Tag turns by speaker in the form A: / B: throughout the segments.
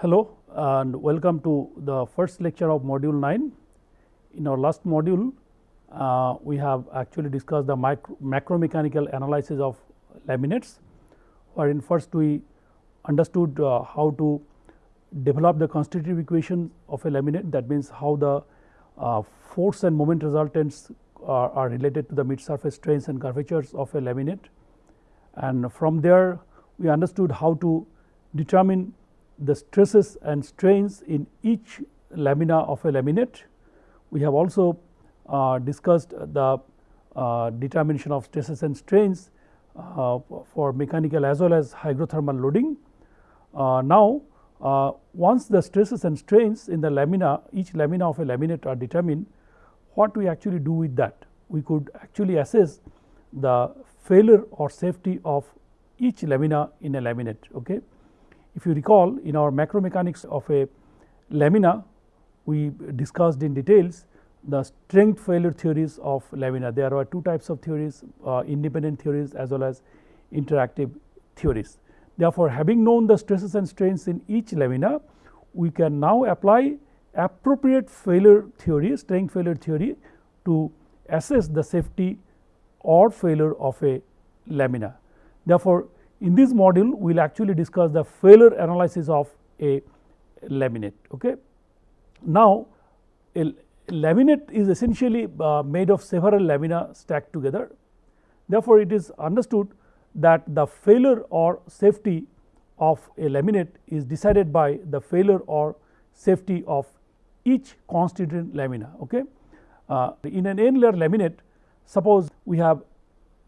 A: Hello and welcome to the first lecture of module 9. In our last module, uh, we have actually discussed the micro, macro mechanical analysis of laminates, wherein first we understood uh, how to develop the constitutive equation of a laminate that means how the uh, force and moment resultants are, are, related to the mid surface strains and curvatures of a laminate and from there we understood how to determine the stresses and strains in each lamina of a laminate. We have also uh, discussed the uh, determination of stresses and strains uh, for mechanical as well as hydrothermal loading. Uh, now, uh, once the stresses and strains in the lamina each lamina of a laminate are determined what we actually do with that we could actually assess the failure or safety of each lamina in a laminate. Okay. If you recall in our macro mechanics of a lamina we discussed in details the strength failure theories of lamina. There are two types of theories uh, independent theories as well as interactive theories. Therefore, having known the stresses and strains in each lamina we can now apply appropriate failure theory strength failure theory to assess the safety or failure of a lamina. Therefore, in this module we will actually discuss the failure analysis of a laminate. Okay. Now, a laminate is essentially uh, made of several lamina stacked together. Therefore, it is understood that the failure or safety of a laminate is decided by the failure or safety of each constituent lamina. Okay. Uh, in an n layer laminate suppose we have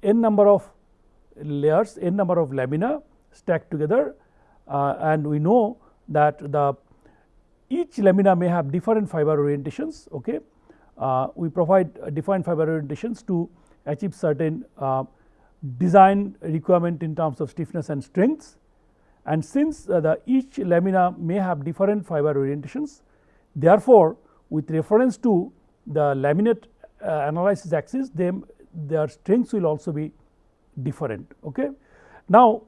A: n number of layers n number of lamina stacked together uh, and we know that the each lamina may have different fiber orientations. Okay. Uh, we provide defined fiber orientations to achieve certain uh, design requirement in terms of stiffness and strengths and since uh, the each lamina may have different fiber orientations therefore, with reference to the laminate uh, analysis axis them their strengths will also be different. Okay. Now,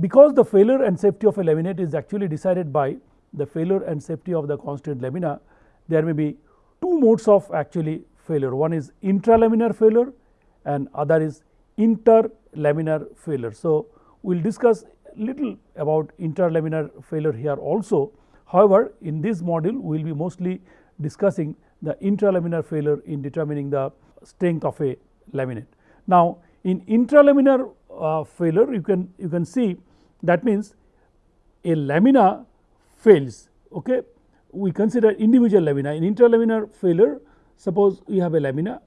A: because the failure and safety of a laminate is actually decided by the failure and safety of the constituent lamina, there may be two modes of actually failure. One is intralaminar failure and other is interlaminar failure. So, we will discuss little about interlaminar failure here also. However, in this module we will be mostly discussing the intralaminar failure in determining the strength of a laminate. Now, in intralaminar uh, failure you can you can see that means a lamina fails okay? We consider individual lamina. In intralaminar failure suppose we have a lamina.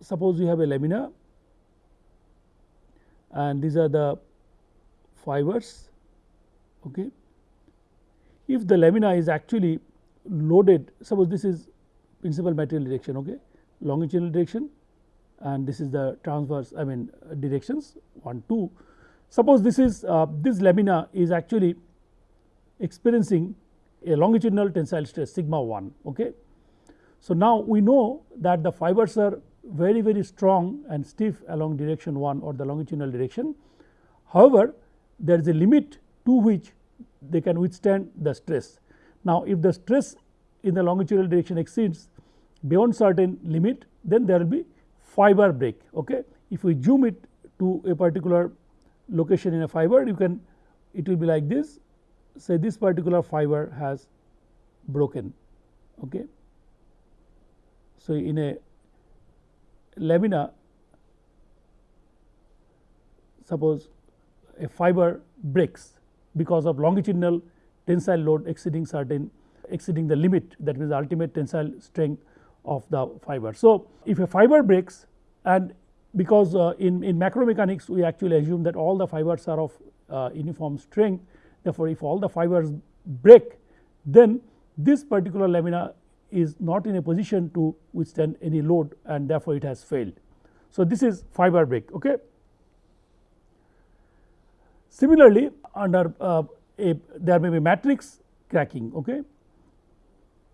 A: Suppose we have a lamina and these are the fibers okay? If the lamina is actually loaded suppose this is principal material direction okay? Longitudinal direction and this is the transverse I mean directions 1 2. Suppose this is uh, this lamina is actually experiencing a longitudinal tensile stress sigma 1 okay. So now we know that the fibers are very very strong and stiff along direction 1 or the longitudinal direction. However, there is a limit to which they can withstand the stress. Now if the stress in the longitudinal direction exceeds beyond certain limit then there will be fiber break. Okay. If we zoom it to a particular location in a fiber you can it will be like this say this particular fiber has broken. Okay. So, in a lamina suppose a fiber breaks because of longitudinal tensile load exceeding certain exceeding the limit that means ultimate tensile strength of the fiber. So, if a fiber breaks and because uh, in, in macro mechanics we actually assume that all the fibers are of uh, uniform strength therefore, if all the fibers break then this particular lamina is not in a position to withstand any load and therefore, it has failed. So, this is fiber break. Okay. Similarly, under uh, a there may be matrix cracking. Okay.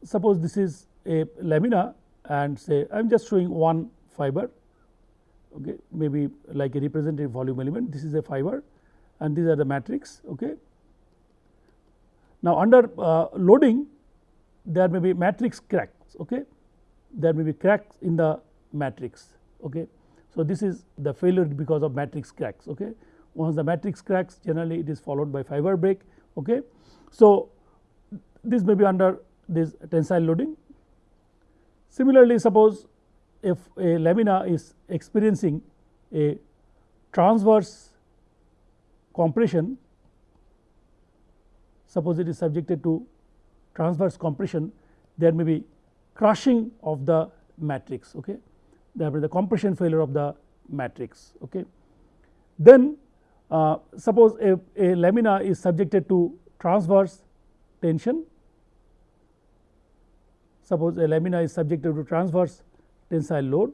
A: Suppose this is a lamina and say I am just showing one fiber okay, maybe like a representative volume element this is a fiber and these are the matrix. Okay. Now, under uh, loading there may be matrix cracks, okay. there may be cracks in the matrix. Okay. So, this is the failure because of matrix cracks. Okay. Once the matrix cracks generally it is followed by fiber break. Okay. So, this may be under this tensile loading. Similarly, suppose if a lamina is experiencing a transverse compression, suppose it is subjected to transverse compression, there may be crushing of the matrix. Okay. There will be the compression failure of the matrix. Okay. Then uh, suppose a, a lamina is subjected to transverse tension, suppose a lamina is subjected to transverse tensile load,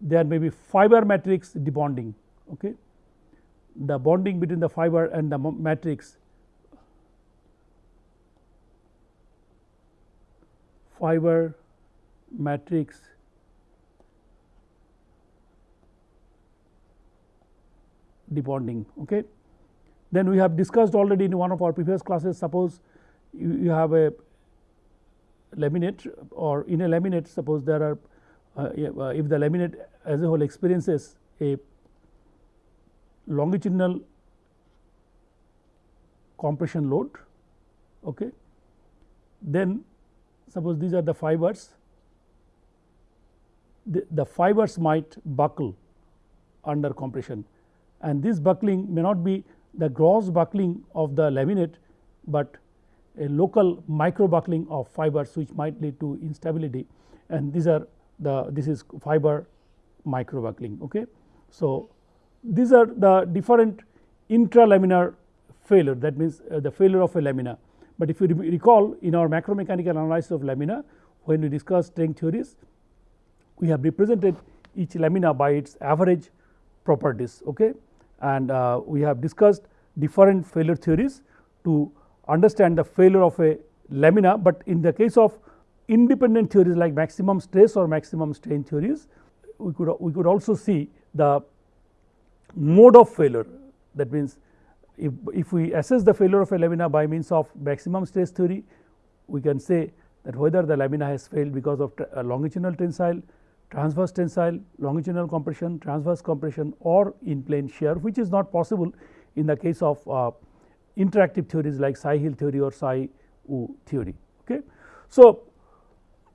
A: there may be fiber matrix debonding. Okay. The bonding between the fiber and the matrix fiber matrix debonding. Okay. Then we have discussed already in one of our previous classes suppose you, you have a laminate or in a laminate suppose there are uh, uh if the laminate as a whole experiences a longitudinal compression load okay then suppose these are the fibers the, the fibers might buckle under compression. And this buckling may not be the gross buckling of the laminate, but a local micro buckling of fibers which might lead to instability and these are the this is fiber micro buckling. Okay. So, these are the different intralaminar failure that means uh, the failure of a lamina, but if you recall in our macromechanical analysis of lamina when we discussed strength theories we have represented each lamina by its average properties. Okay and uh, we have discussed different failure theories to understand the failure of a lamina, but in the case of independent theories like maximum stress or maximum strain theories we could we could also see the mode of failure. That means if, if we assess the failure of a lamina by means of maximum stress theory we can say that whether the lamina has failed because of longitudinal tensile transverse tensile, longitudinal compression, transverse compression or in plane shear which is not possible in the case of uh, interactive theories like Tsai-Hill theory or Tsai-Wu theory. Okay. So,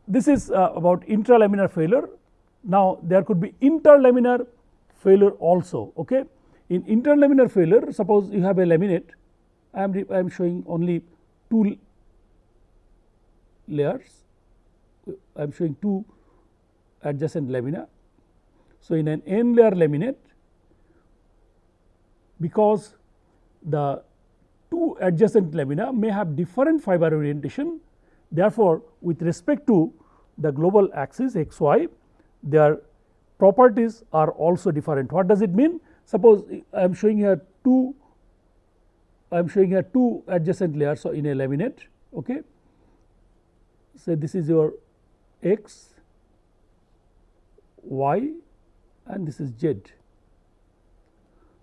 A: this is uh, about intralaminar failure. Now, there could be interlaminar failure also. Okay. In interlaminar failure suppose you have a laminate I am I am showing only two layers I am showing two adjacent lamina. So, in an n layer laminate because the two adjacent lamina may have different fiber orientation therefore, with respect to the global axis x y their properties are also different. What does it mean? Suppose I am showing here two I am showing here two adjacent layers so in a laminate okay. Say this is your x y and this is z.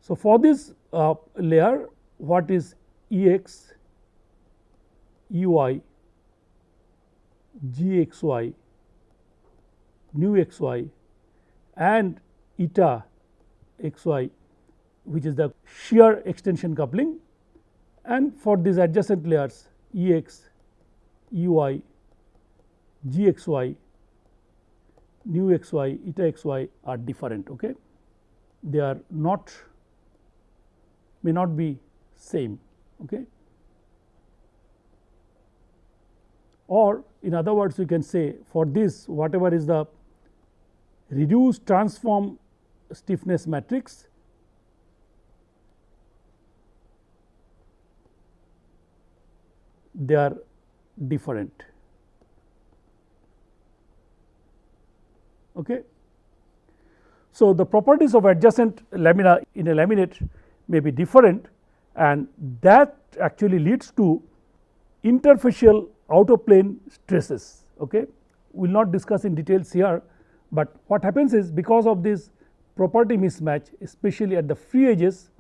A: So, for this uh, layer what is E x, E y, G x y, nu x y and eta x y which is the shear extension coupling. And for these adjacent layers E x, E y, G x y nu x y eta x y are different okay? They are not may not be same okay or in other words we can say for this whatever is the reduced transform stiffness matrix they are different Okay. So, the properties of adjacent lamina in a laminate may be different and that actually leads to interfacial out of plane stresses. Okay. We will not discuss in details here, but what happens is because of this property mismatch especially at the free edges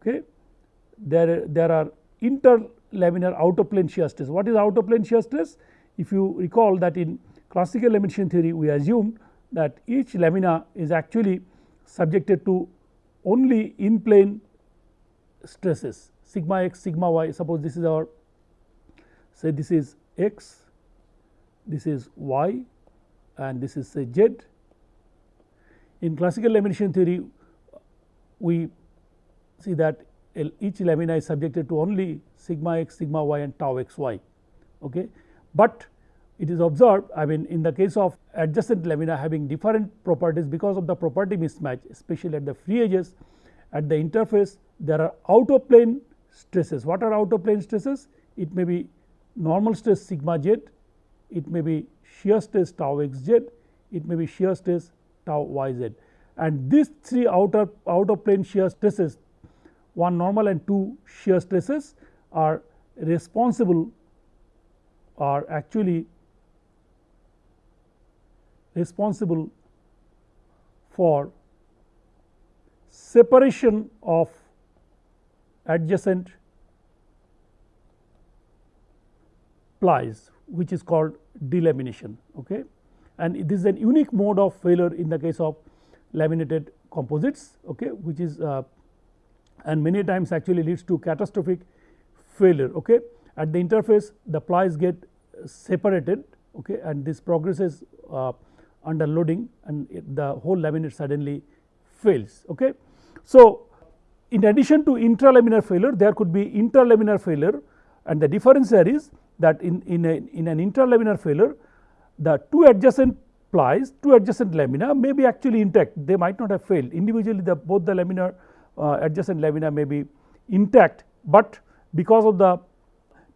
A: Okay. There, there are interlaminar out of plane shear stress. What is out of plane shear stress? If you recall that in classical lamination theory we assumed that each lamina is actually subjected to only in plane stresses sigma x sigma y suppose this is our say this is x this is y and this is say z. In classical lamination theory we see that each lamina is subjected to only sigma x sigma y and tau x y. Okay. But it is observed I mean in the case of adjacent lamina having different properties because of the property mismatch especially at the free edges at the interface there are out of plane stresses. What are out of plane stresses? It may be normal stress sigma z, it may be shear stress tau x z, it may be shear stress tau y z and these three outer out of plane shear stresses one normal and two shear stresses are responsible are actually responsible for separation of adjacent plies which is called delamination okay and this is an unique mode of failure in the case of laminated composites okay which is uh, and many times actually leads to catastrophic failure okay at the interface the plies get separated okay and this progresses uh, under loading and the whole laminate suddenly fails. Okay. So, in addition to intralaminar failure there could be interlaminar failure and the difference there is that in, in, a, in an interlaminar failure the two adjacent plies two adjacent lamina may be actually intact they might not have failed individually the both the laminar uh, adjacent lamina may be intact, but because of the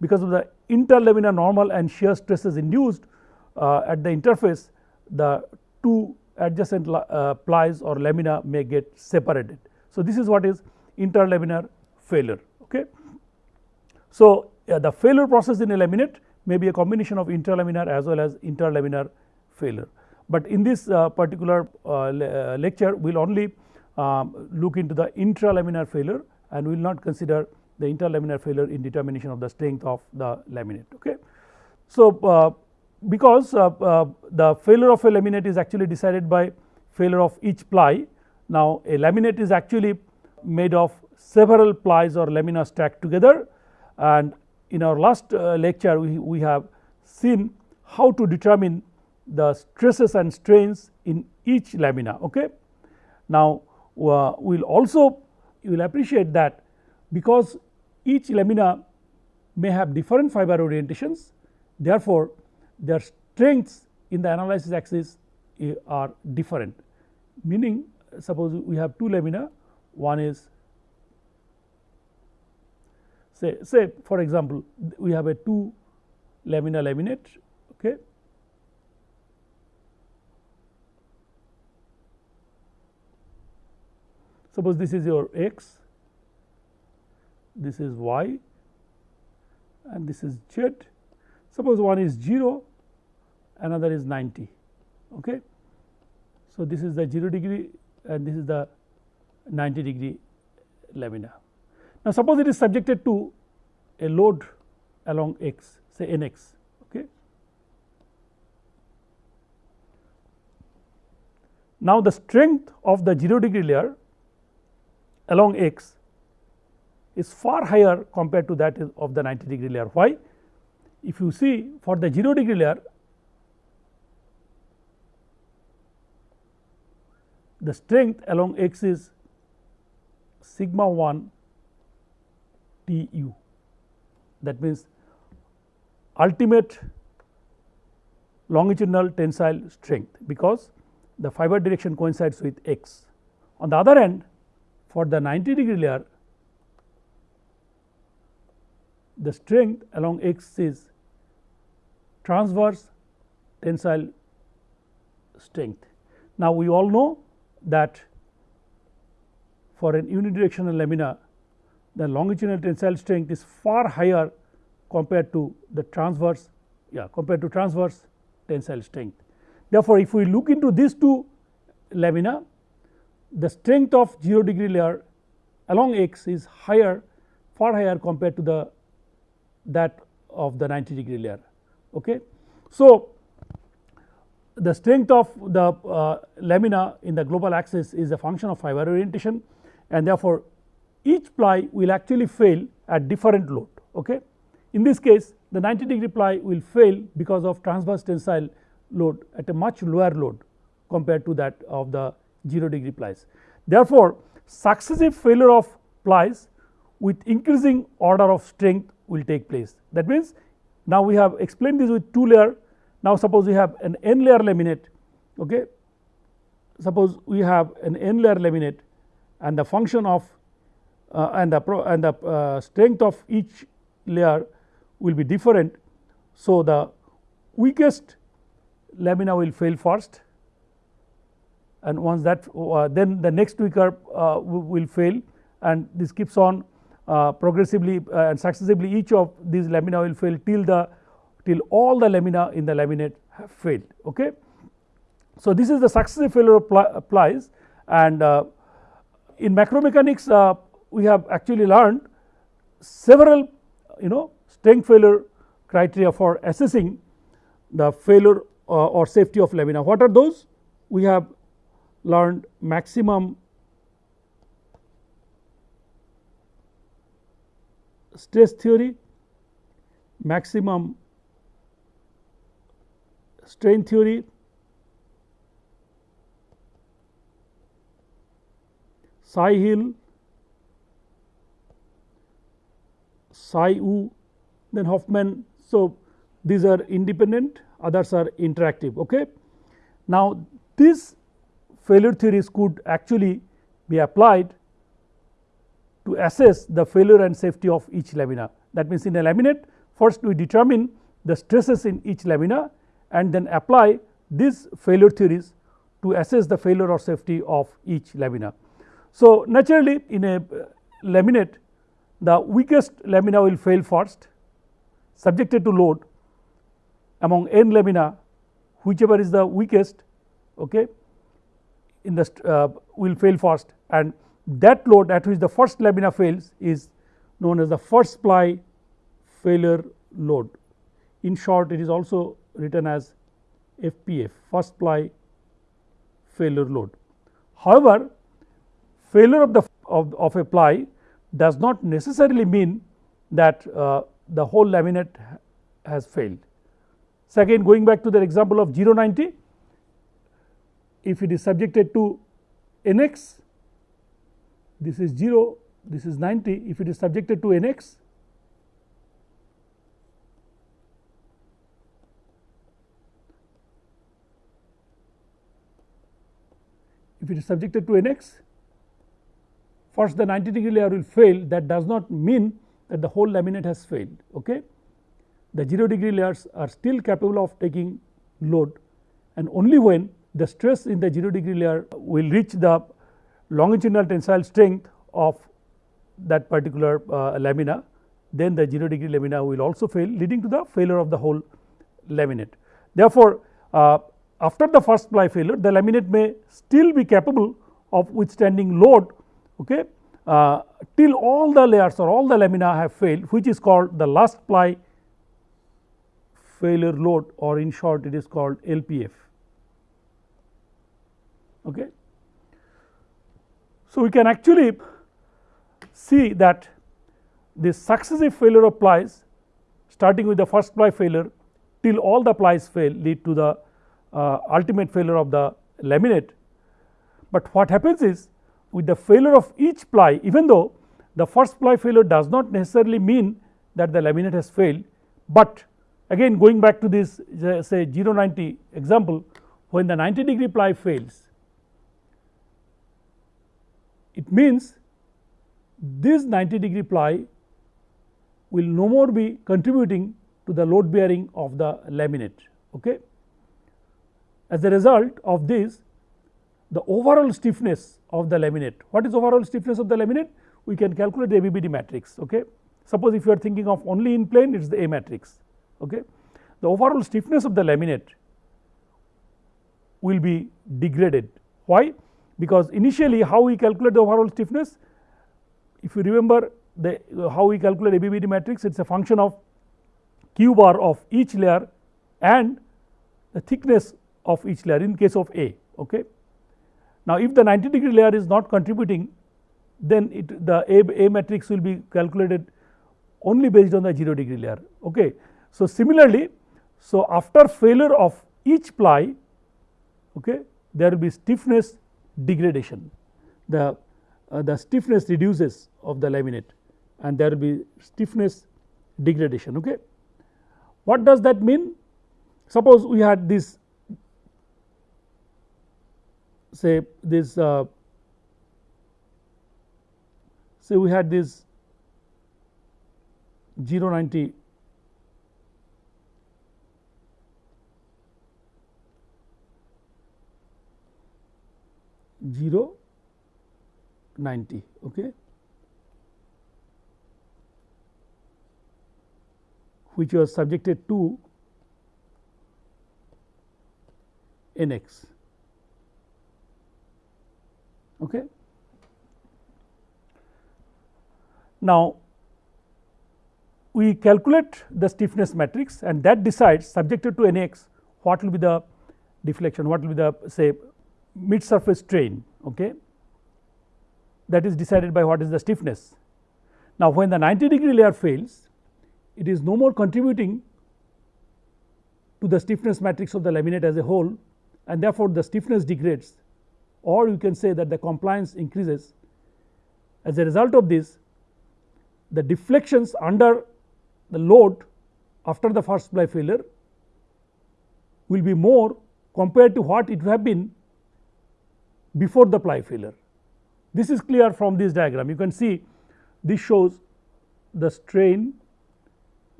A: because of the interlaminar normal and shear stresses induced uh, at the interface the two adjacent uh, plies or lamina may get separated. So, this is what is interlaminar failure. Okay. So, uh, the failure process in a laminate may be a combination of interlaminar as well as interlaminar failure. But in this uh, particular uh, le uh, lecture we will only um, look into the intralaminar failure and we will not consider the interlaminar failure in determination of the strength of the laminate. Okay. So, uh, because the failure of a laminate is actually decided by failure of each ply. Now, a laminate is actually made of several plies or lamina stacked together and in our last uh, lecture we, we have seen how to determine the stresses and strains in each lamina. Okay. Now, uh, we will also you will appreciate that because each lamina may have different fiber orientations therefore, their strengths in the analysis axis eh, are different meaning suppose we have two lamina one is say say for example we have a two lamina laminate okay? Suppose this is your x this is y and this is z. Suppose one is 0 another is 90 okay? So this is the 0 degree and this is the 90 degree lamina. Now suppose it is subjected to a load along x say nx okay? Now the strength of the 0 degree layer along x is far higher compared to that of the 90 degree layer. Why? If you see for the 0 degree layer the strength along x is sigma 1 T u that means ultimate longitudinal tensile strength because the fiber direction coincides with x. On the other hand for the 90 degree layer the strength along x is transverse tensile strength. Now, we all know that for an unidirectional lamina the longitudinal tensile strength is far higher compared to the transverse yeah compared to transverse tensile strength. Therefore, if we look into these two lamina the strength of 0 degree layer along x is higher far higher compared to the that of the 90 degree layer. Okay. So, the strength of the uh, lamina in the global axis is a function of fiber orientation and therefore, each ply will actually fail at different load. Okay. In this case the 90 degree ply will fail because of transverse tensile load at a much lower load compared to that of the 0 degree plies. Therefore, successive failure of plies with increasing order of strength will take place. That means, now we have explained this with 2 layer. Now, suppose we have an n layer laminate. Okay. Suppose we have an n layer laminate and the function of uh, and the pro and the uh, strength of each layer will be different. So, the weakest lamina will fail first and once that uh, then the next weaker uh, will fail and this keeps on uh, progressively uh, and successively each of these lamina will fail till the till all the lamina in the laminate have failed. Okay. So, this is the successive failure of plies and uh, in macromechanics uh, we have actually learned several you know strength failure criteria for assessing the failure uh, or safety of lamina. What are those? We have learned maximum stress theory, maximum strain theory, Tsai-Hill, Tsai-Wu, then Hoffman. So, these are independent others are interactive. Okay. Now, these failure theories could actually be applied to assess the failure and safety of each lamina. That means, in a laminate first we determine the stresses in each lamina and then apply these failure theories to assess the failure or safety of each lamina. So, naturally in a uh, laminate the weakest lamina will fail first subjected to load among n lamina whichever is the weakest okay, in the uh, will fail first and that load at which the first lamina fails is known as the first ply failure load. In short it is also written as FPF first ply failure load. However, failure of the of, of a ply does not necessarily mean that uh, the whole laminate has failed. So, again going back to the example of 090 if it is subjected to nx this is 0 this is 90 if it is subjected to nx if it is subjected to nx first the 90 degree layer will fail that does not mean that the whole laminate has failed. Okay. The 0 degree layers are still capable of taking load and only when the stress in the 0 degree layer will reach the longitudinal tensile strength of that particular uh, lamina then the 0 degree lamina will also fail leading to the failure of the whole laminate. Therefore, uh, after the first ply failure the laminate may still be capable of withstanding load okay, uh, till all the layers or all the lamina have failed which is called the last ply failure load or in short it is called LPF. Okay. So, we can actually see that the successive failure of plies starting with the first ply failure till all the plies fail lead to the uh, ultimate failure of the laminate. But what happens is with the failure of each ply even though the first ply failure does not necessarily mean that the laminate has failed, but again going back to this say 090 example when the 90 degree ply fails it means this 90 degree ply will no more be contributing to the load bearing of the laminate. Okay. As a result of this the overall stiffness of the laminate. What is overall stiffness of the laminate? We can calculate the ABBD matrix. Okay. Suppose if you are thinking of only in plane it is the A matrix. Okay. The overall stiffness of the laminate will be degraded. Why? because initially how we calculate the overall stiffness if you remember the how we calculate ABBD matrix it is a function of q bar of each layer and the thickness of each layer in case of A. Okay. Now, if the 90 degree layer is not contributing then it the A, A matrix will be calculated only based on the 0 degree layer. Okay. So, similarly, so after failure of each ply okay, there will be stiffness degradation the uh, the stiffness reduces of the laminate and there will be stiffness degradation. Okay. What does that mean? Suppose we had this say this uh, say we had this 0 90 0 90 okay? Which was subjected to nx okay. Now we calculate the stiffness matrix and that decides subjected to nx what will be the deflection what will be the say mid surface strain okay? That is decided by what is the stiffness. Now, when the 90 degree layer fails it is no more contributing to the stiffness matrix of the laminate as a whole and therefore, the stiffness degrades or you can say that the compliance increases. As a result of this the deflections under the load after the first ply failure will be more compared to what it would have been before the ply failure. This is clear from this diagram you can see this shows the strain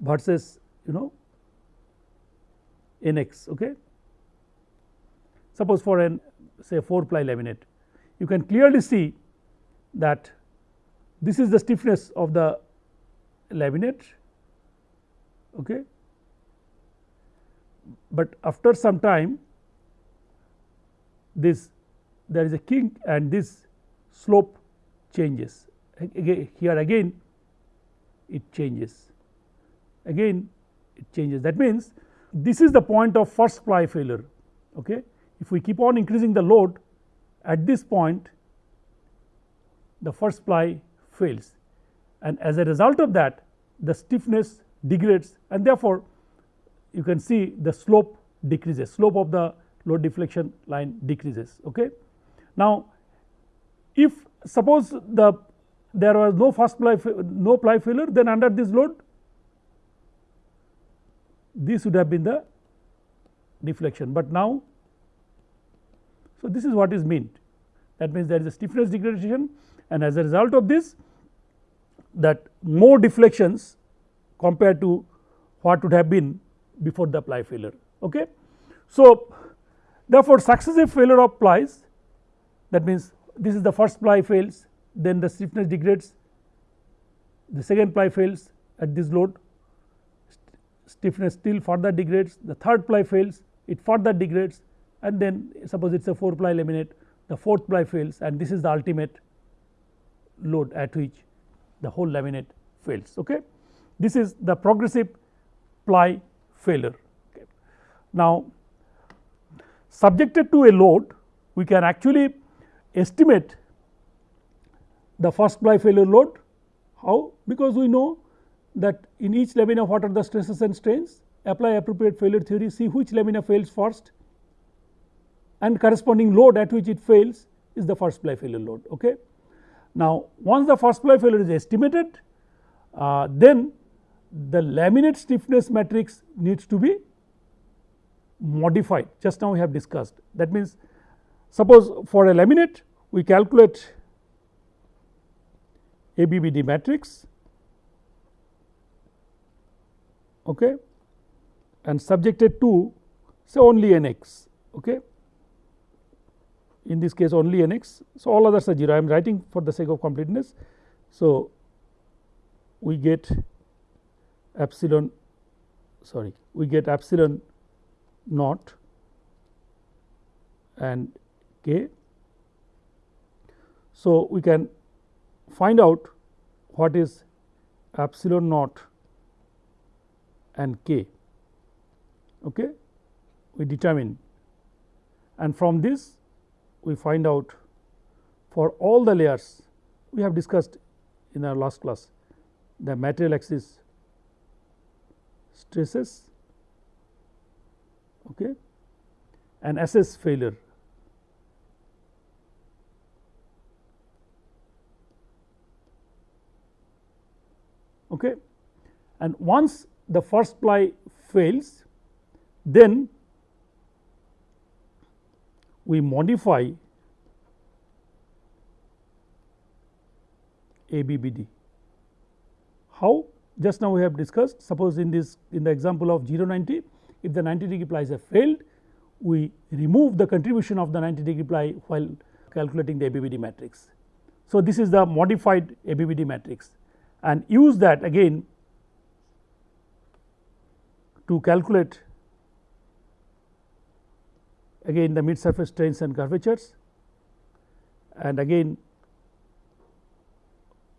A: versus you know nx okay. Suppose for an say 4 ply laminate you can clearly see that this is the stiffness of the laminate okay. But after some time this there is a kink and this slope changes. Again here again it changes. Again it changes. That means this is the point of first ply failure okay if we keep on increasing the load at this point the first ply fails. And as a result of that the stiffness degrades and therefore you can see the slope decreases. Slope of the load deflection line decreases okay? Now if suppose the there was no first ply no ply failure then under this load this would have been the deflection. But now so this is what is meant. That means there is a stiffness degradation and as a result of this that more deflections compared to what would have been before the ply failure okay? So therefore successive failure of plies that means this is the first ply fails then the stiffness degrades the second ply fails at this load stiffness still further degrades the third ply fails it further degrades and then suppose it is a 4 ply laminate the fourth ply fails and this is the ultimate load at which the whole laminate fails okay. This is the progressive ply failure. Okay. Now subjected to a load we can actually estimate the first ply failure load how because we know that in each lamina what are the stresses and strains apply appropriate failure theory see which lamina fails first and corresponding load at which it fails is the first ply failure load okay. Now once the first ply failure is estimated uh, then the laminate stiffness matrix needs to be modified just now we have discussed that means Suppose for a laminate we calculate ABBD matrix okay, and subjected to say only nx okay. In this case only nx. So, all others are 0 I am writing for the sake of completeness. So, we get epsilon sorry we get epsilon naught and k. So, we can find out what is epsilon naught and k okay we determine and from this we find out for all the layers we have discussed in our last class the material axis stresses okay, and assess failure. Okay. And once the first ply fails, then we modify ABBD. How? Just now we have discussed suppose in this in the example of 0 90 if the 90 degree plies have failed we remove the contribution of the 90 degree ply while calculating the ABBD matrix. So, this is the modified ABBD matrix and use that again to calculate again the mid surface strains and curvatures. And again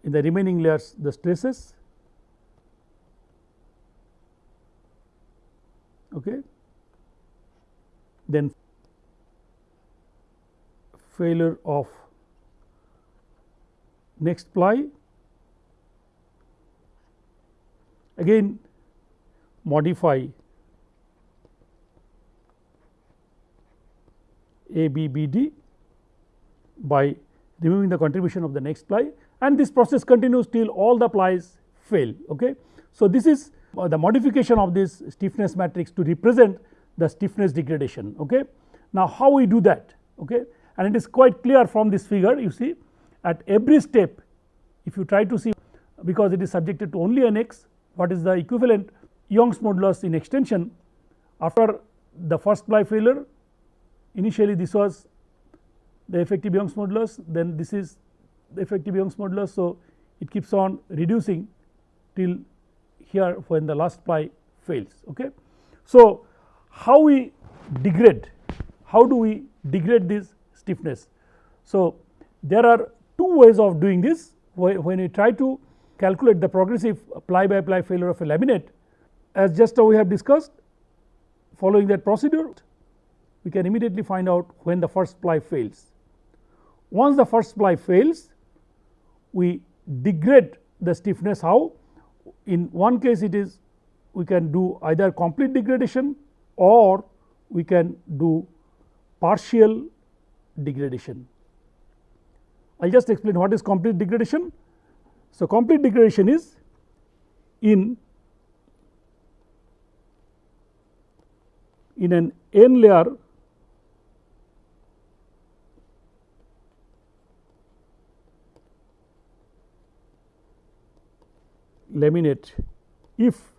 A: in the remaining layers the stresses. Okay. Then failure of next ply. Again modify ABBD by removing the contribution of the next ply and this process continues till all the plies fail. Okay. So, this is uh, the modification of this stiffness matrix to represent the stiffness degradation. Okay. Now, how we do that okay? and it is quite clear from this figure you see at every step if you try to see because it is subjected to only nx what is the equivalent Young's modulus in extension after the first ply failure initially this was the effective Young's modulus then this is the effective Young's modulus. So, it keeps on reducing till here when the last ply fails. Okay. So, how we degrade how do we degrade this stiffness. So, there are two ways of doing this when we try to calculate the progressive ply by ply failure of a laminate as just now we have discussed following that procedure we can immediately find out when the first ply fails. Once the first ply fails we degrade the stiffness how in one case it is we can do either complete degradation or we can do partial degradation. I will just explain what is complete degradation. So, complete degradation is in in an n layer laminate. If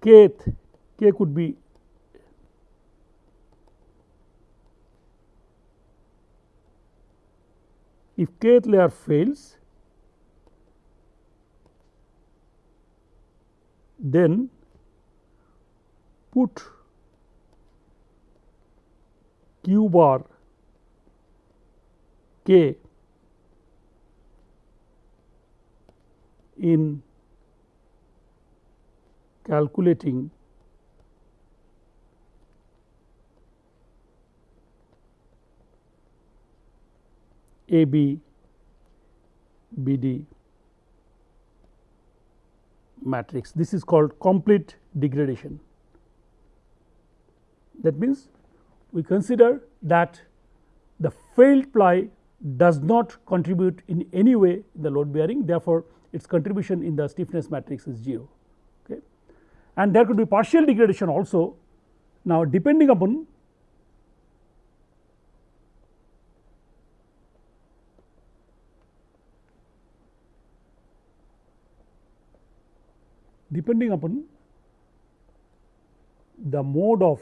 A: kth k could be if kth layer fails then put q bar k in calculating A B B D matrix. This is called complete degradation. That means, we consider that the failed ply does not contribute in any way the load bearing therefore, its contribution in the stiffness matrix is 0 okay. and there could be partial degradation also. Now, depending upon depending upon the mode of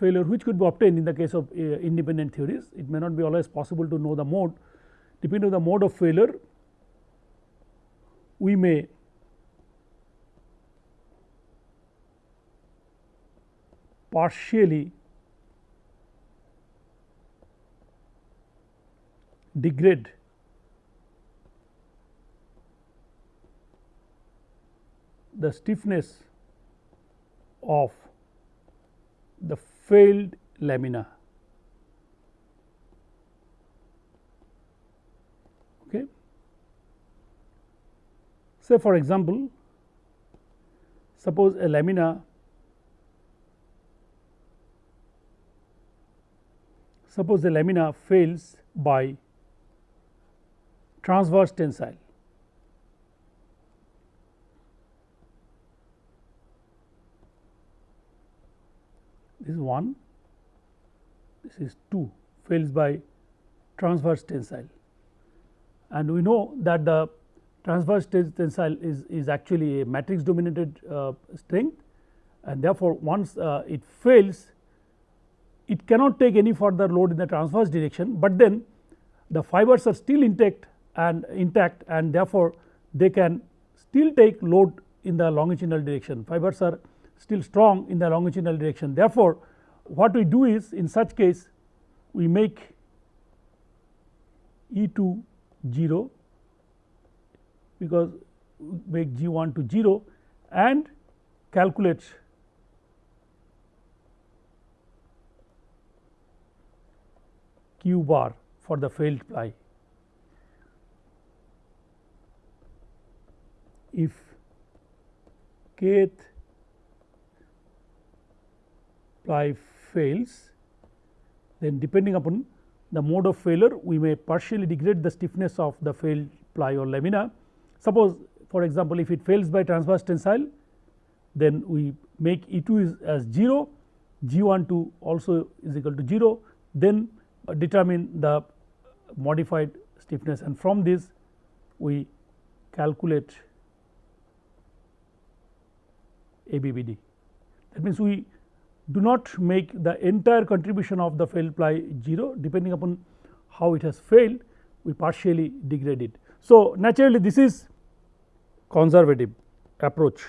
A: failure which could be obtained in the case of uh, independent theories. It may not be always possible to know the mode depending on the mode of failure we may partially degrade the stiffness of the failed lamina. Okay. Say for example, suppose a lamina suppose the lamina fails by transverse tensile this is 1 this is 2 fails by transverse tensile. And we know that the transverse tensile is, is actually a matrix dominated uh, strength. And therefore, once uh, it fails it cannot take any further load in the transverse direction, but then the fibers are still intact and intact and therefore, they can still take load in the longitudinal direction. Fibers are still strong in the longitudinal direction. Therefore, what we do is in such case we make E 2 0 because we make G 1 to 0 and calculate Q bar for the failed ply. If kth ply fails then depending upon the mode of failure we may partially degrade the stiffness of the failed ply or lamina. Suppose for example, if it fails by transverse tensile then we make E 2 is as 0 G 1 2 also is equal to 0 then determine the modified stiffness and from this we calculate ABBD. That means, we do not make the entire contribution of the failed ply 0 depending upon how it has failed we partially degrade it. So, naturally this is conservative approach.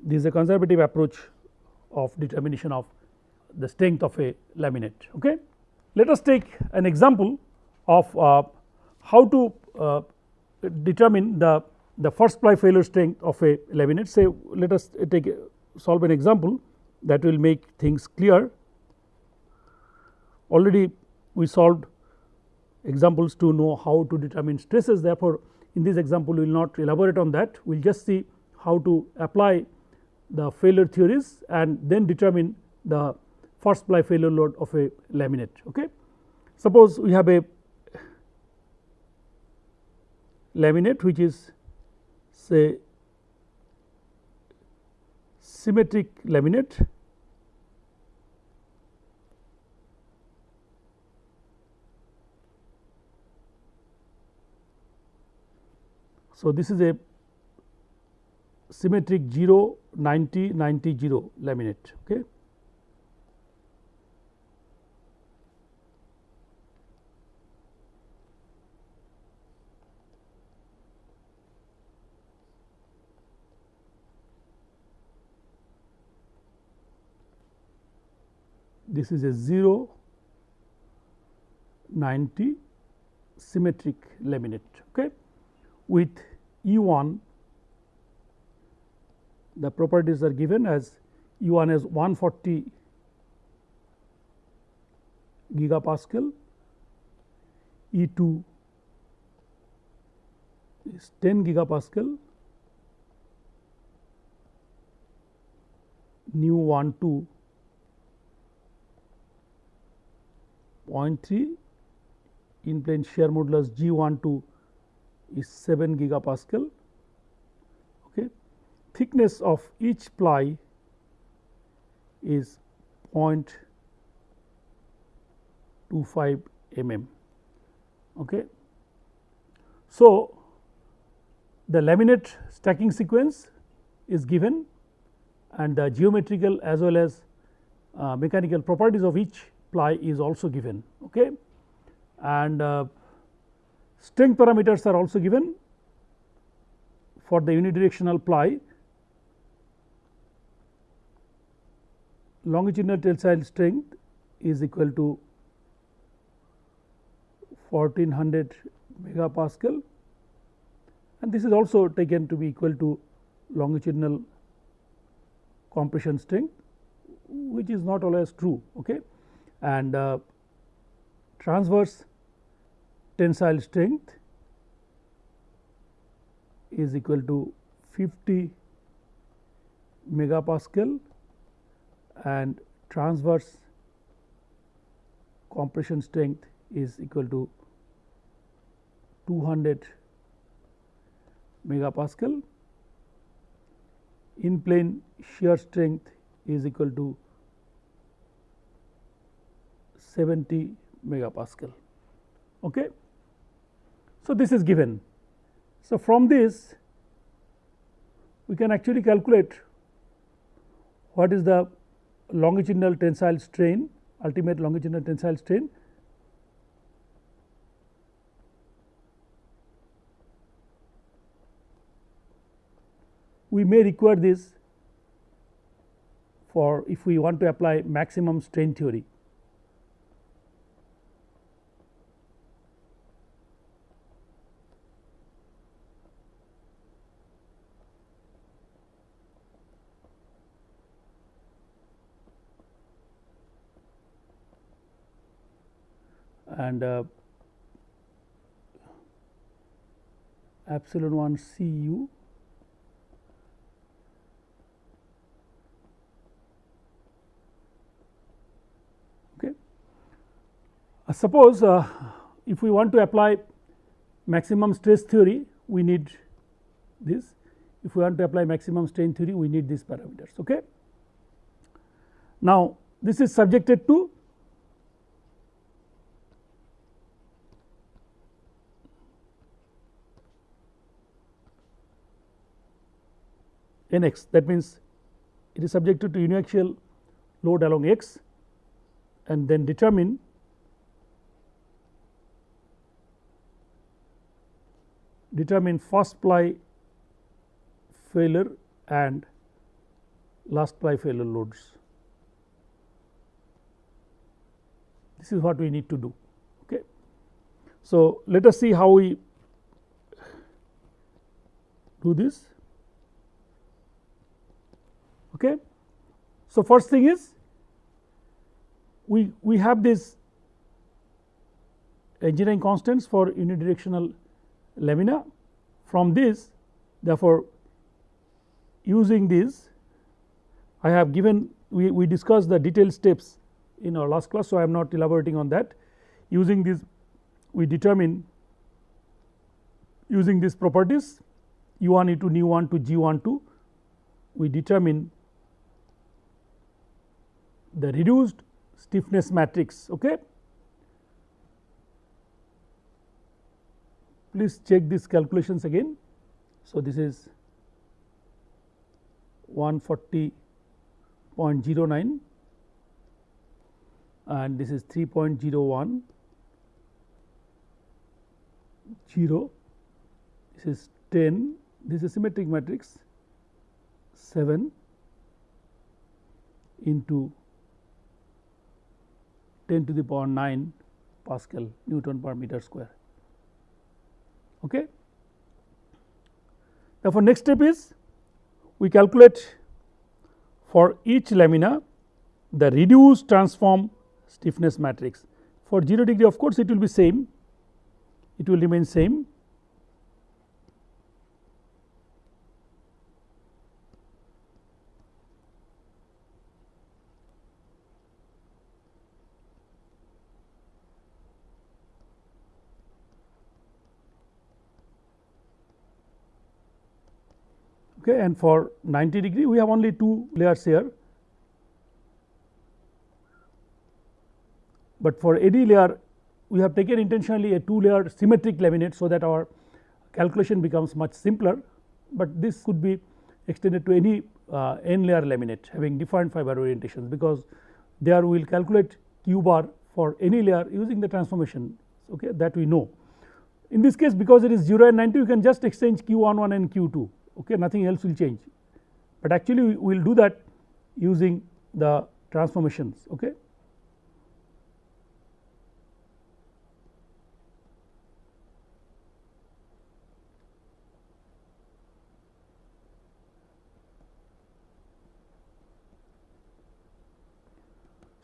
A: This is a conservative approach of determination of the strength of a laminate. Okay. Let us take an example of uh, how to uh, determine the the first ply failure strength of a laminate say let us take a, solve an example that will make things clear. Already we solved examples to know how to determine stresses. Therefore in this example we will not elaborate on that. We will just see how to apply the failure theories and then determine the first ply failure load of a laminate okay? Suppose we have a laminate which is say symmetric laminate So, this is a symmetric 0 90 90 0 laminate. Okay. This is a 0 90 symmetric laminate okay with E1 the properties are given as E1 is 140 gigapascal E2 is 10 gigapascal nu 1 2 0.3 in plane shear modulus G 1 2 is 7 gigapascal. Okay. Thickness of each ply is 0.25 mm. Okay. So, the laminate stacking sequence is given and the geometrical as well as uh, mechanical properties of each ply is also given okay? And uh, strength parameters are also given for the unidirectional ply. Longitudinal tensile strength is equal to 1400 megapascal. And this is also taken to be equal to longitudinal compression strength which is not always true okay and uh, transverse tensile strength is equal to 50 megapascal and transverse compression strength is equal to 200 megapascal. In plane shear strength is equal to 70 megapascal. Okay. So, this is given. So, from this we can actually calculate what is the longitudinal tensile strain ultimate longitudinal tensile strain we may require this for if we want to apply maximum strain theory. And uh, epsilon 1 C u okay. Uh, suppose uh, if we want to apply maximum stress theory we need this if we want to apply maximum strain theory we need these parameters okay. Now this is subjected to n x that means it is subjected to uniaxial load along x and then determine determine first ply failure and last ply failure loads. This is what we need to do. Okay. So, let us see how we do this. Okay. So, first thing is we, we have this engineering constants for unidirectional lamina from this therefore, using this I have given we, we discussed the detailed steps in our last class. So, I am not elaborating on that using this we determine using these properties u 1 e 2 nu 1 to g 1 2 we determine the reduced stiffness matrix. Okay. Please check these calculations again. So, this is 140.09 and this is 3.01 0 this is 10 this is symmetric matrix 7 into 10 to the power 9 Pascal Newton per meter square. Okay. Therefore, next step is we calculate for each lamina the reduced transform stiffness matrix. For 0 degree of course, it will be same it will remain same okay, and for 90 degree we have only two layers here. But for AD layer we have taken intentionally a two layer symmetric laminate. So, that our calculation becomes much simpler, but this could be extended to any uh, n layer laminate having different fiber orientations because there we will calculate q bar for any layer using the transformation okay, that we know. In this case because it is 0 and 90 you can just exchange q 1 1 and q 2 okay nothing else will change but actually we will do that using the transformations. Okay.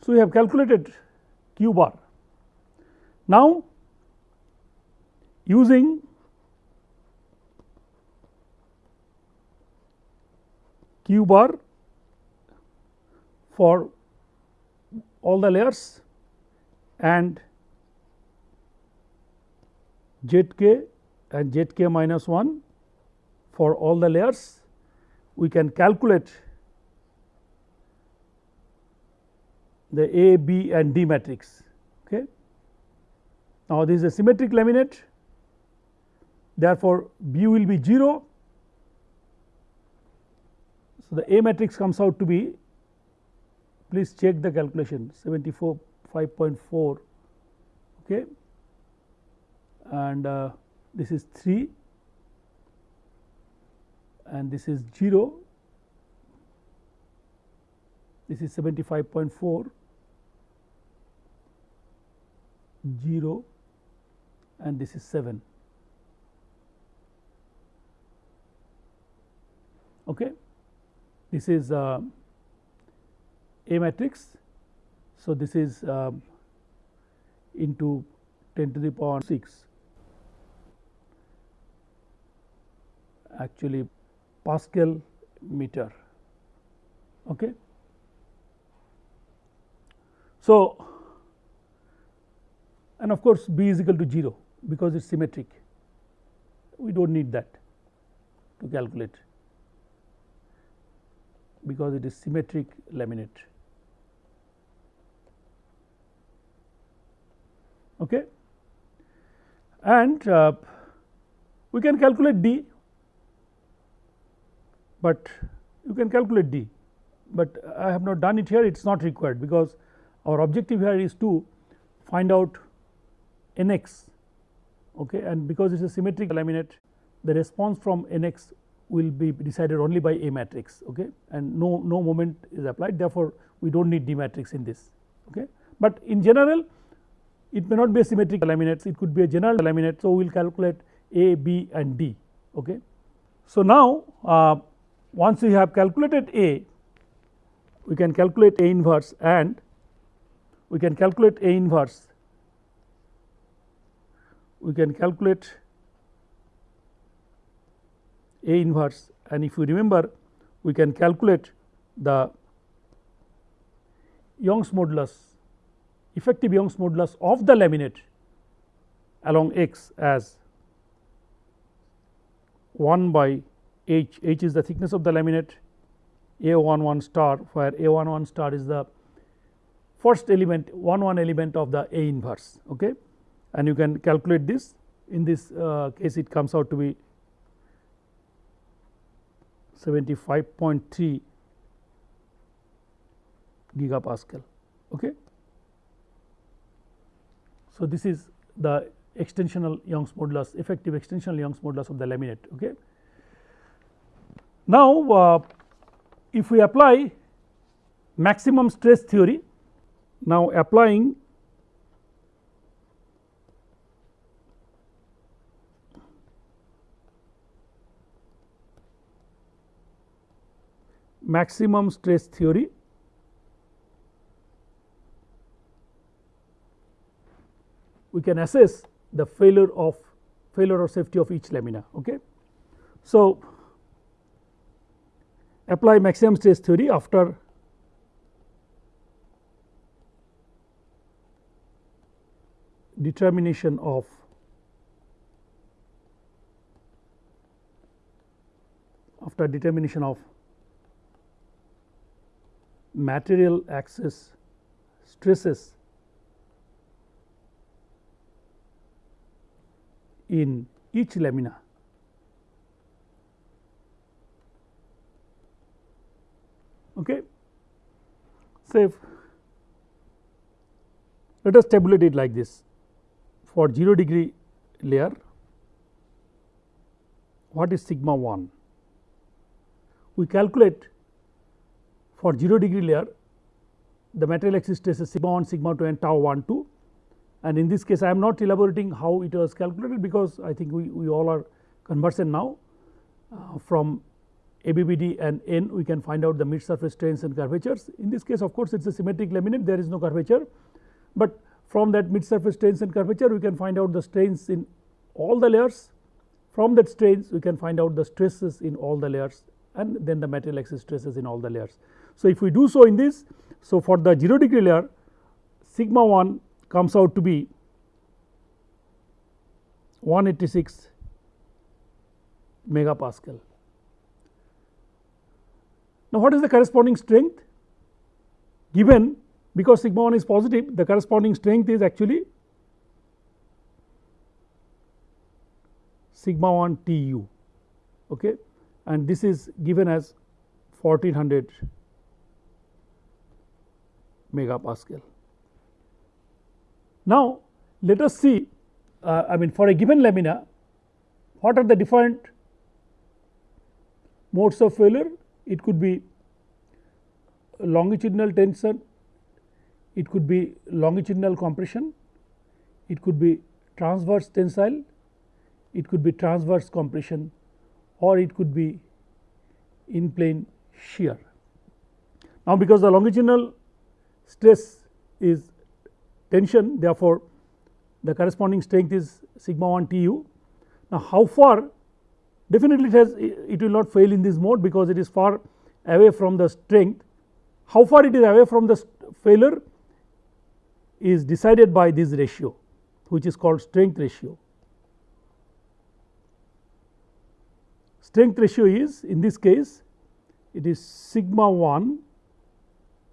A: So, we have calculated q bar. Now, using q bar for all the layers and z k and z k minus 1 for all the layers we can calculate the A, B and D matrix. Okay. Now, this is a symmetric laminate therefore, B will be 0. So, the A matrix comes out to be please check the calculation 74 5.4 okay? And uh, this is 3 and this is 0 this is 75.4 0 and this is 7 okay this is uh, a matrix. So this is uh, into 10 to the power 6 actually pascal meter. Okay? So and of course, b is equal to 0 because it is symmetric. We do not need that to calculate because it is symmetric laminate. Okay. And uh, we can calculate d, but you can calculate d, but I have not done it here it is not required because our objective here is to find out n x okay, and because it is a symmetric laminate the response from n x will be decided only by A matrix okay, and no, no moment is applied therefore, we do not need D matrix in this. Okay. But in general it may not be a symmetric laminates it could be a general laminate. So, we will calculate A, B and D. Okay. So, now uh, once we have calculated A we can calculate A inverse and we can calculate A inverse we can calculate A inverse and if you remember we can calculate the Young's modulus effective Young's modulus of the laminate along x as 1 by h, h is the thickness of the laminate. A 1 1 star where a 1 1 star is the first element 1 1 element of the A inverse okay? And you can calculate this. In this uh, case it comes out to be 75.3 gigapascal. Okay. So, this is the extensional Young's modulus effective extensional Young's modulus of the laminate. Okay. Now, uh, if we apply maximum stress theory, now applying maximum stress theory we can assess the failure of failure or safety of each lamina. Okay. So, apply maximum stress theory after determination of after determination of material axis stresses in each lamina. Okay. Say let us tabulate it like this for 0 degree layer what is sigma 1 we calculate for 0 degree layer the material axis is sigma 1 sigma 2 and tau 1 2 and in this case I am not elaborating how it was calculated because I think we, we all are conversant now. Uh, from ABBD and N we can find out the mid surface strains and curvatures. In this case of course, it is a symmetric laminate. There is no curvature, but from that mid surface strains and curvature we can find out the strains in all the layers. From that strains we can find out the stresses in all the layers and then the material axis stresses in all the layers. So, if we do so in this so for the 0 degree layer sigma 1 comes out to be 186 megapascal. Now, what is the corresponding strength given because sigma 1 is positive the corresponding strength is actually sigma 1 T u okay, and this is given as 1400 megapascal. Now, let us see uh, I mean for a given lamina what are the different modes of failure it could be longitudinal tension, it could be longitudinal compression, it could be transverse tensile, it could be transverse compression or it could be in plane shear. Now, because the longitudinal stress is tension therefore, the corresponding strength is sigma 1 T u. Now, how far definitely it has it will not fail in this mode because it is far away from the strength. How far it is away from the failure is decided by this ratio which is called strength ratio. Strength ratio is in this case it is sigma 1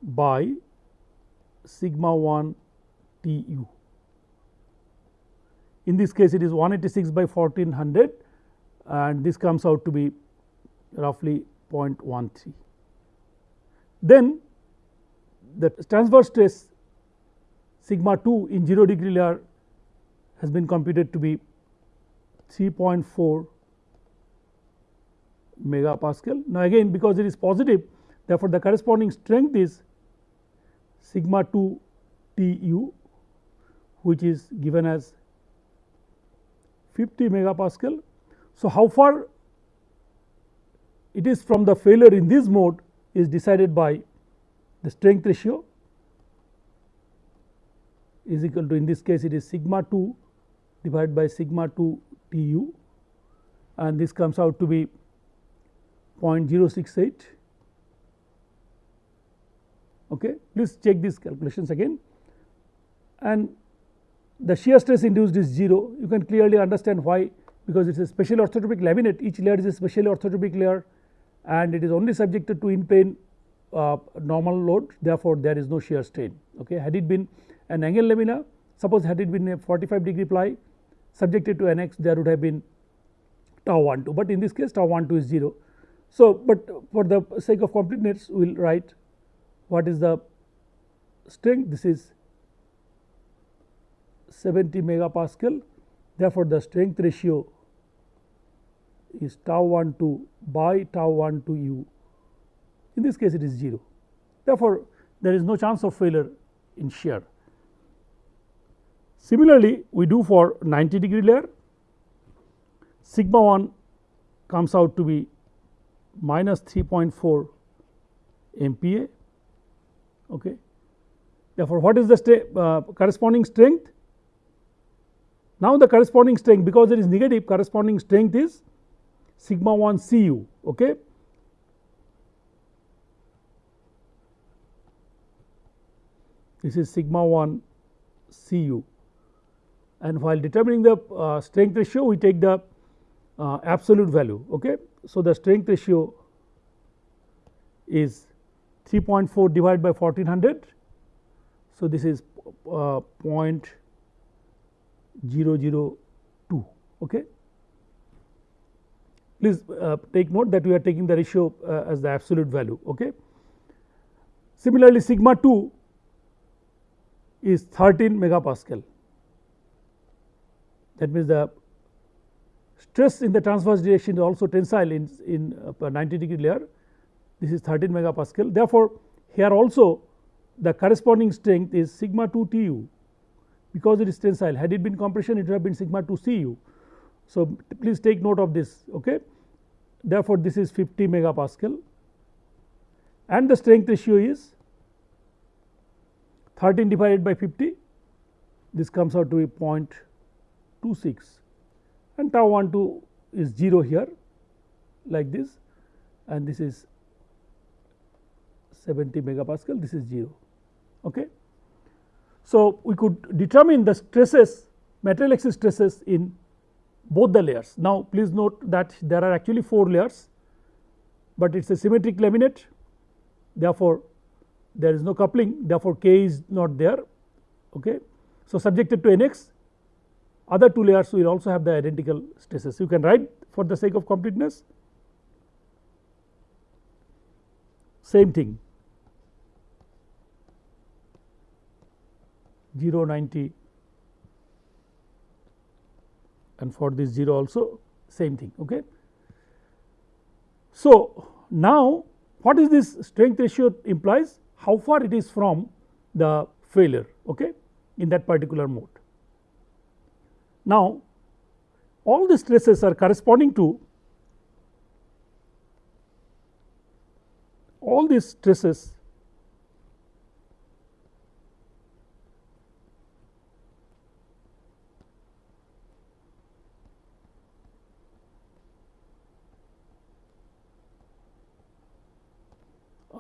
A: by sigma 1 T u. In this case it is 186 by 1400 and this comes out to be roughly 0.13. Then the transverse stress sigma 2 in 0 degree layer has been computed to be 3.4 megapascal. Now, again because it is positive therefore, the corresponding strength is sigma 2 T u which is given as 50 megapascal. So, how far it is from the failure in this mode is decided by the strength ratio is equal to in this case it is sigma 2 divided by sigma 2 T u and this comes out to be 0.068 okay please check these calculations again and the shear stress induced is 0 you can clearly understand why because it is a special orthotropic laminate each layer is a special orthotropic layer and it is only subjected to in plane uh, normal load therefore, there is no shear strain. Okay. Had it been an angle lamina suppose had it been a 45 degree ply subjected to NX there would have been tau 1 2, but in this case tau 1 2 is 0. So, but for the sake of completeness we will write what is the strength this is 70 megapascal Therefore, the strength ratio is tau 1 2 by tau 1 to u in this case it is 0. Therefore, there is no chance of failure in shear. Similarly, we do for 90 degree layer sigma 1 comes out to be minus 3.4 MPa. Okay. Therefore, what is the uh, corresponding strength? Now, the corresponding strength because it is negative corresponding strength is sigma 1 C u. Okay. This is sigma 1 C u and while determining the uh, strength ratio we take the uh, absolute value. Okay. So, the strength ratio is 3.4 divided by 1400. So, this is uh, 002 okay? Please uh, take note that we are taking the ratio uh, as the absolute value okay? Similarly sigma 2 is 13 megapascal. That means the stress in the transverse direction is also tensile in, in uh, 90 degree layer this is 13 megapascal. Therefore here also the corresponding strength is sigma 2 T u because it is tensile. Had it been compression it would have been sigma 2 C u. So, please take note of this okay. Therefore, this is 50 megapascal. And the strength ratio is 13 divided by 50 this comes out to be 0.26 and tau 1 2 is 0 here like this. And this is 70 megapascal this is 0. Okay. So, we could determine the stresses material axis stresses in both the layers. Now, please note that there are actually 4 layers, but it is a symmetric laminate therefore, there is no coupling therefore, k is not there. Okay. So, subjected to nx other two layers will also have the identical stresses you can write for the sake of completeness same thing 0 90 and for this 0 also same thing. Okay. So, now what is this strength ratio implies how far it is from the failure okay, in that particular mode. Now, all the stresses are corresponding to all these stresses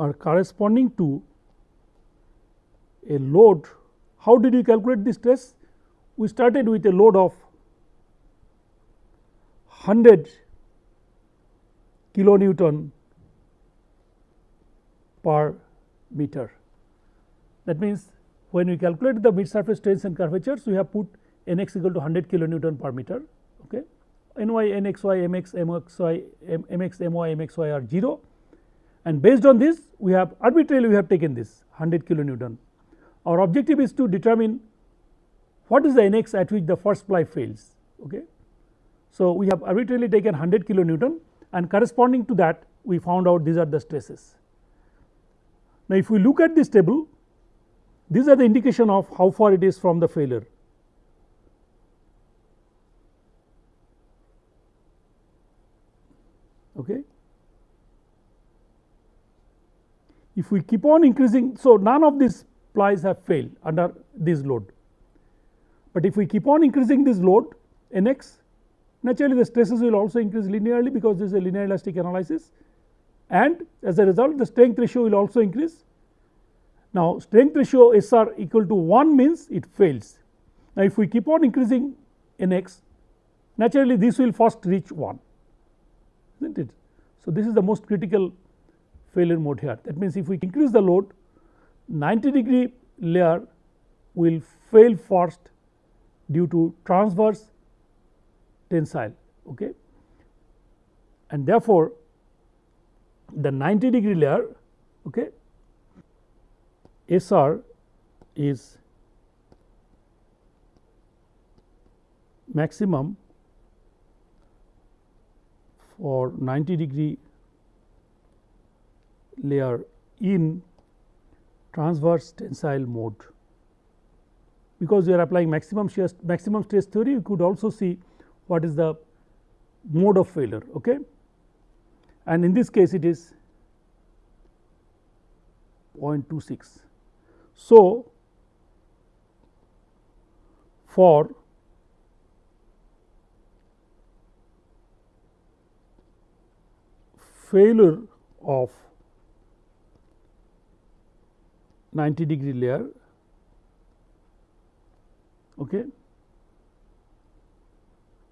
A: are corresponding to a load. How did we calculate this stress? We started with a load of 100 kilonewton per meter. That means, when we calculate the mid surface strains and curvatures, we have put n x equal to 100 kilonewton per meter. Okay. n y, n x y, m x, m x y, m, m x, m y, m x y are 0 and based on this we have arbitrarily we have taken this 100 kilonewton. Our objective is to determine what is the nx at which the first ply fails. Okay. So, we have arbitrarily taken 100 kilonewton and corresponding to that we found out these are the stresses. Now, if we look at this table these are the indication of how far it is from the failure. Okay. If we keep on increasing. So, none of these plies have failed under this load, but if we keep on increasing this load n x naturally the stresses will also increase linearly because this is a linear elastic analysis and as a result the strength ratio will also increase. Now, strength ratio S r equal to 1 means it fails. Now, if we keep on increasing n x naturally this will first reach 1 is not it. So, this is the most critical failure mode here. That means, if we increase the load 90 degree layer will fail first due to transverse tensile okay. and therefore, the 90 degree layer okay, SR is maximum for 90 degree layer in transverse tensile mode. Because we are applying maximum shear maximum stress theory, we could also see what is the mode of failure. Okay? And in this case, it is 0.26. So, for failure of 90 degree layer. Okay,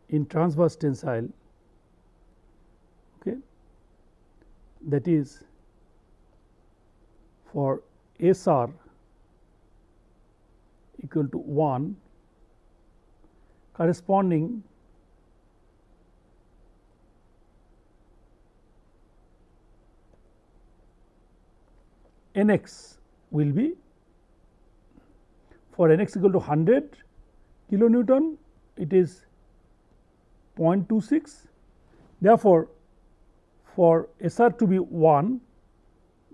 A: in transverse tensile. Okay, that is for SR equal to 1 corresponding n x will be for n x equal to 100 kilonewton it is 0.26 therefore, for S r to be 1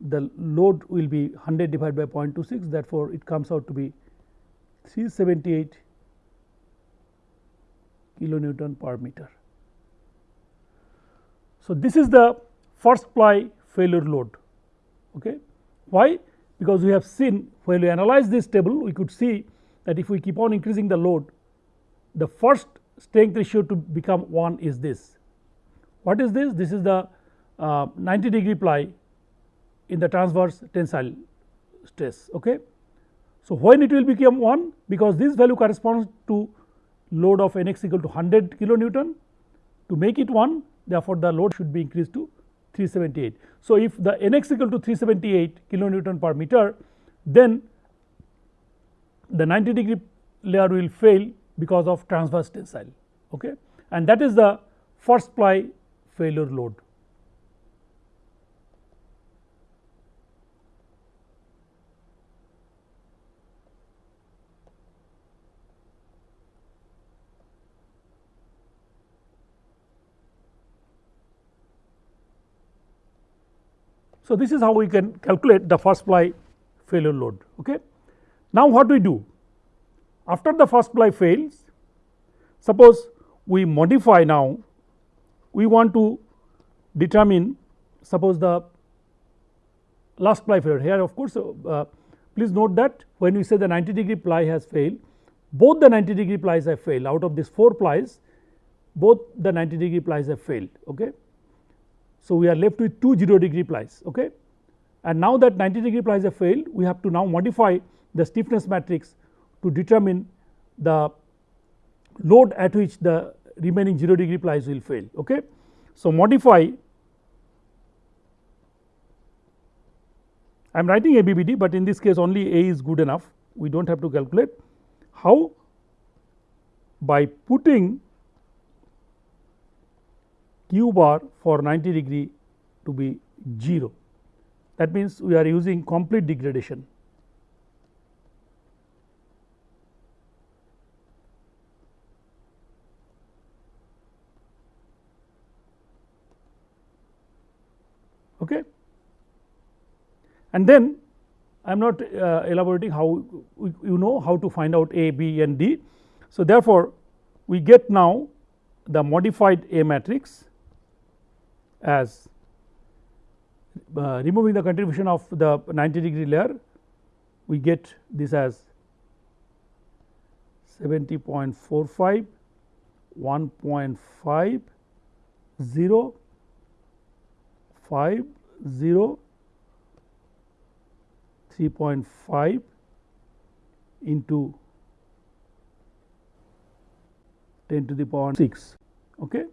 A: the load will be 100 divided by 0.26 therefore, it comes out to be 378 kilonewton per meter. So, this is the first ply failure load. Okay. Why? Because we have seen when we analyze this table we could see that if we keep on increasing the load the first strength ratio to become 1 is this. What is this? This is the uh, 90 degree ply in the transverse tensile stress. Okay. So, when it will become 1 because this value corresponds to load of n x equal to 100 kilonewton to make it 1 therefore, the load should be increased to 378. So, if the n x equal to 378 kilonewton per meter then the 90 degree layer will fail because of transverse tensile okay and that is the first ply failure load. So, this is how we can calculate the first ply failure load. Okay. Now, what do we do after the first ply fails suppose we modify now we want to determine suppose the last ply failure here of course uh, please note that when we say the 90 degree ply has failed both the 90 degree plies have failed out of these 4 plies both the 90 degree plies have failed. Okay. So, we are left with 2 0 degree plies okay. and now that 90 degree plies have failed we have to now modify the stiffness matrix to determine the load at which the remaining 0 degree plies will fail. Okay. So, modify I am writing ABBD, but in this case only A is good enough we do not have to calculate how by putting q bar for 90 degree to be 0 that means we are using complete degradation okay. And then I am not uh, elaborating how you know how to find out A, B and D. So, therefore, we get now the modified A matrix as uh, removing the contribution of the 90 degree layer we get this as 70.45 1.5 0 5 0 3.5 into 10 to the power 6. Okay.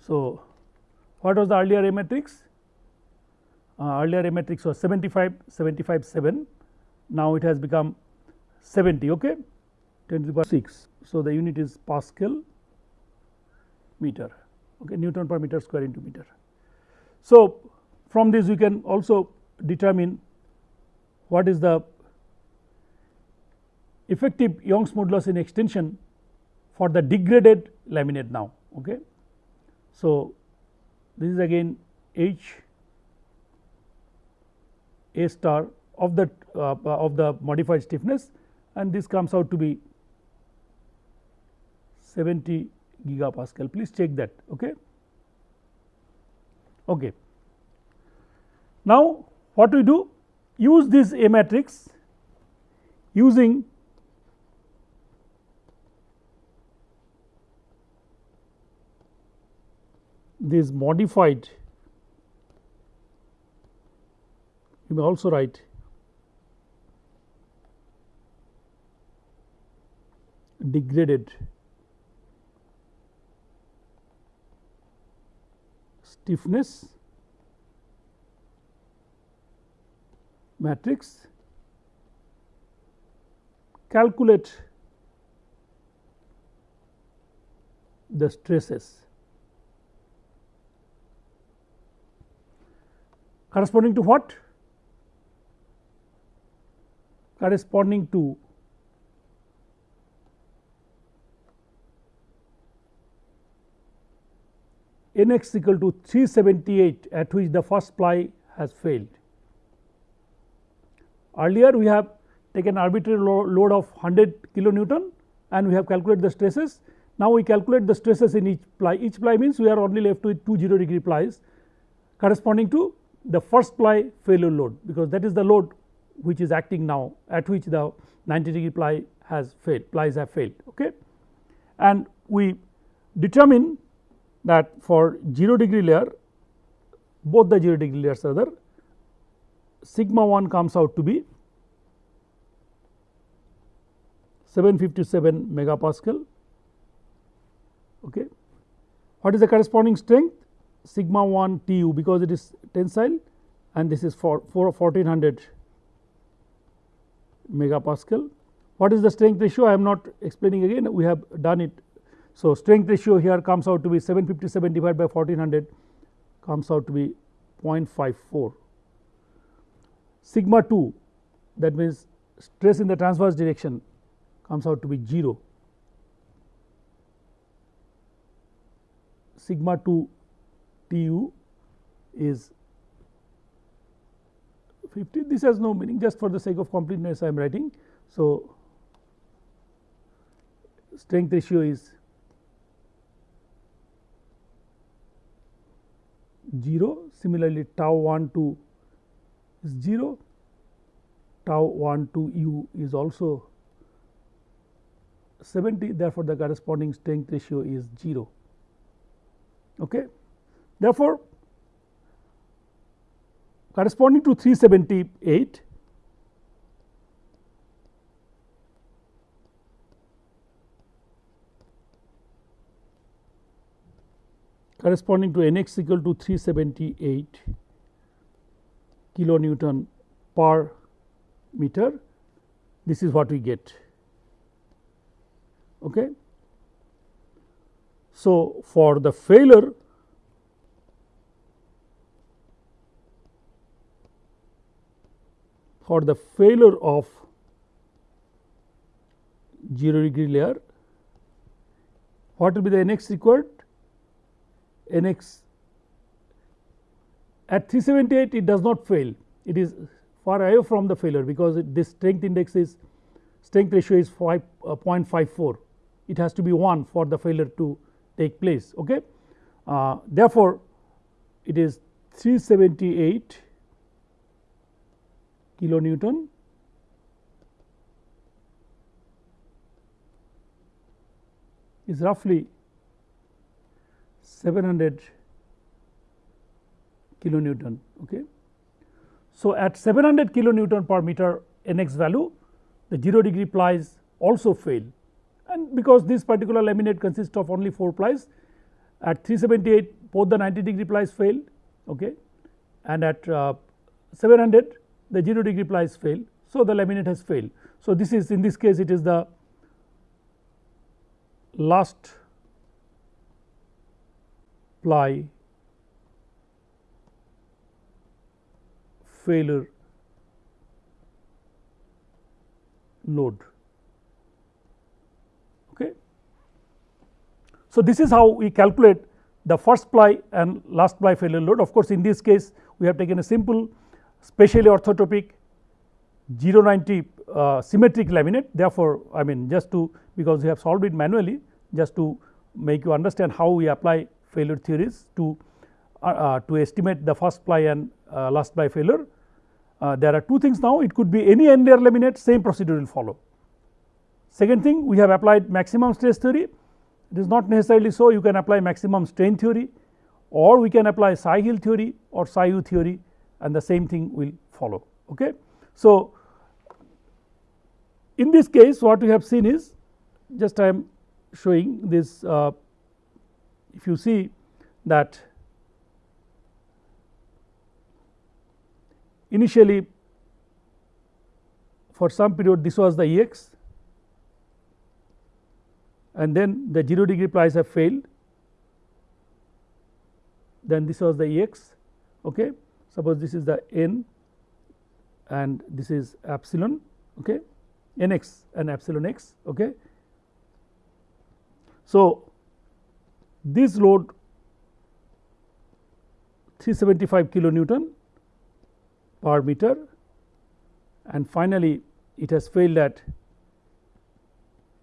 A: So, what was the earlier A matrix? Uh, earlier A matrix was 75, 75, 7. Now it has become 70. Okay, 10 to the power 6. So, the unit is Pascal meter. Okay, Newton per meter square into meter. So, from this we can also determine what is the effective Young's modulus in extension for the degraded laminate now. Okay. So, this is again H A star of the uh, of the modified stiffness. And this comes out to be 70 gigapascal. Please check that okay? Okay. Now, what we do? Use this A matrix using this modified you may also write degraded stiffness matrix calculate the stresses corresponding to what corresponding to n x equal to 378 at which the first ply has failed. Earlier we have taken arbitrary lo load of 100 kilonewton and we have calculated the stresses. Now we calculate the stresses in each ply, each ply means we are only left with 2 0 degree plies corresponding to the first ply failure load because that is the load which is acting now at which the 90 degree ply has failed plies have failed okay? And we determine that for 0 degree layer both the 0 degree layers rather sigma 1 comes out to be 757 megapascal okay? What is the corresponding strength sigma 1 tu because it is tensile and this is for, for 1400 megapascal. What is the strength ratio? I am not explaining again, we have done it. So, strength ratio here comes out to be 757 divided by 1400 comes out to be 0.54. Sigma 2 that means stress in the transverse direction comes out to be 0. Sigma 2 Tu is 50 this has no meaning just for the sake of completeness I am writing. So, strength ratio is 0 similarly tau 1 to is 0 tau 1 to u is also 70 therefore, the corresponding strength ratio is 0. Okay. Therefore, corresponding to 378 corresponding to n x equal to 378 kilonewton per meter this is what we get. Okay? So for the failure for the failure of 0 degree layer what will be the n x required? N x at 378 it does not fail. It is far away from the failure because it, this strength index is strength ratio is 5 uh, 0.54 it has to be 1 for the failure to take place okay? Uh, therefore it is 378 kilonewton is roughly 700 kilonewton. Okay. So, at 700 kilonewton per meter nx value the 0 degree plies also fail and because this particular laminate consists of only 4 plies at 378 both the 90 degree plies failed okay, and at uh, 700 the 0 degree plies fail. So, the laminate has failed. So, this is in this case it is the last ply failure load. Okay. So, this is how we calculate the first ply and last ply failure load. Of course, in this case we have taken a simple specially orthotropic 090 uh, symmetric laminate. Therefore, I mean just to because we have solved it manually just to make you understand how we apply failure theories to uh, uh, to estimate the first ply and uh, last ply failure. Uh, there are two things now. It could be any end layer laminate same procedure will follow. Second thing we have applied maximum stress theory. It is not necessarily so. You can apply maximum strain theory or we can apply Tsai-Hill theory or Tsai-Wu theory and the same thing will follow. Okay. So, in this case what we have seen is just I am showing this uh, if you see that initially for some period this was the E x and then the 0 degree plies have failed then this was the E x okay suppose this is the n and this is epsilon okay n x and epsilon x okay. So, this load 375 kilonewton per meter and finally, it has failed at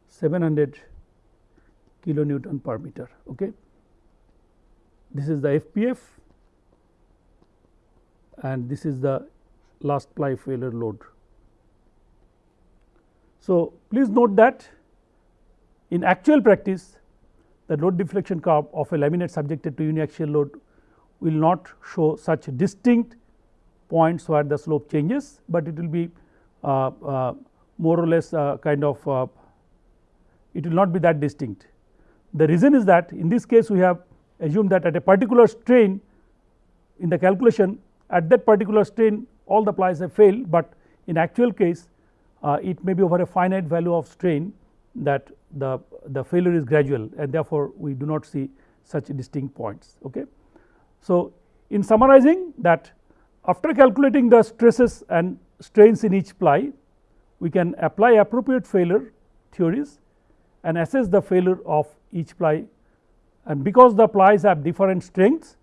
A: 700 kilonewton per meter. Okay. This is the FPF and this is the last ply failure load. So, please note that in actual practice the load deflection curve of a laminate subjected to uniaxial load will not show such distinct points where the slope changes, but it will be uh, uh, more or less uh, kind of uh, it will not be that distinct. The reason is that in this case we have assumed that at a particular strain in the calculation at that particular strain all the plies have failed, but in actual case uh, it may be over a finite value of strain that the, the failure is gradual and therefore, we do not see such distinct points. Okay. So, in summarizing that after calculating the stresses and strains in each ply, we can apply appropriate failure theories and assess the failure of each ply and because the plies have different strengths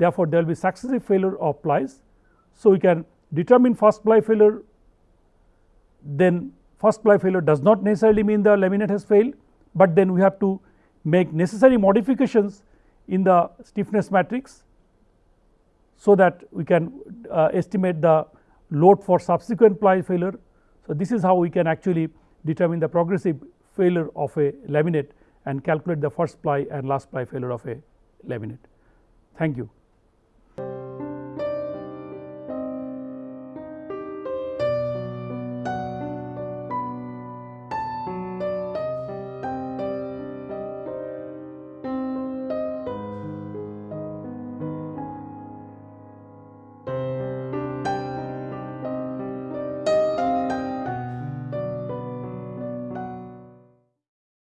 A: therefore, there will be successive failure of plies. So, we can determine first ply failure then first ply failure does not necessarily mean the laminate has failed, but then we have to make necessary modifications in the stiffness matrix so that we can uh, estimate the load for subsequent ply failure. So, this is how we can actually determine the progressive failure of a laminate and calculate the first ply and last ply failure of a laminate. Thank you.